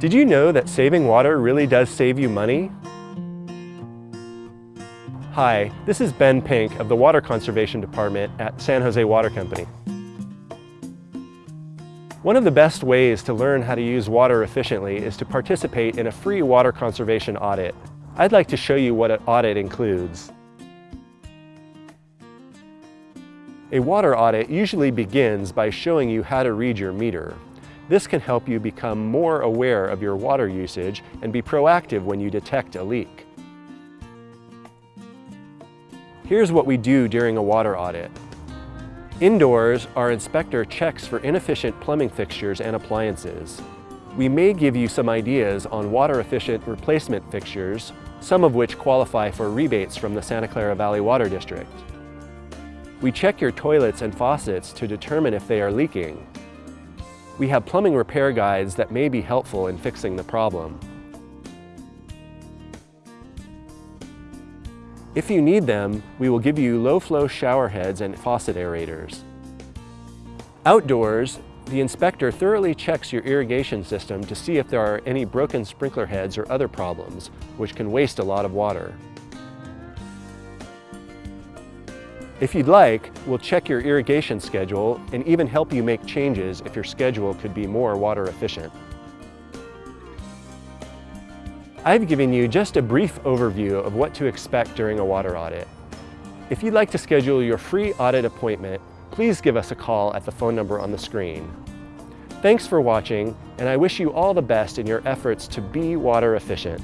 Did you know that saving water really does save you money? Hi, this is Ben Pink of the Water Conservation Department at San Jose Water Company. One of the best ways to learn how to use water efficiently is to participate in a free water conservation audit. I'd like to show you what an audit includes. A water audit usually begins by showing you how to read your meter. This can help you become more aware of your water usage and be proactive when you detect a leak. Here's what we do during a water audit. Indoors, our inspector checks for inefficient plumbing fixtures and appliances. We may give you some ideas on water-efficient replacement fixtures, some of which qualify for rebates from the Santa Clara Valley Water District. We check your toilets and faucets to determine if they are leaking. We have plumbing repair guides that may be helpful in fixing the problem. If you need them, we will give you low-flow shower heads and faucet aerators. Outdoors, the inspector thoroughly checks your irrigation system to see if there are any broken sprinkler heads or other problems, which can waste a lot of water. If you'd like, we'll check your irrigation schedule and even help you make changes if your schedule could be more water efficient. I've given you just a brief overview of what to expect during a water audit. If you'd like to schedule your free audit appointment, please give us a call at the phone number on the screen. Thanks for watching, and I wish you all the best in your efforts to be water efficient.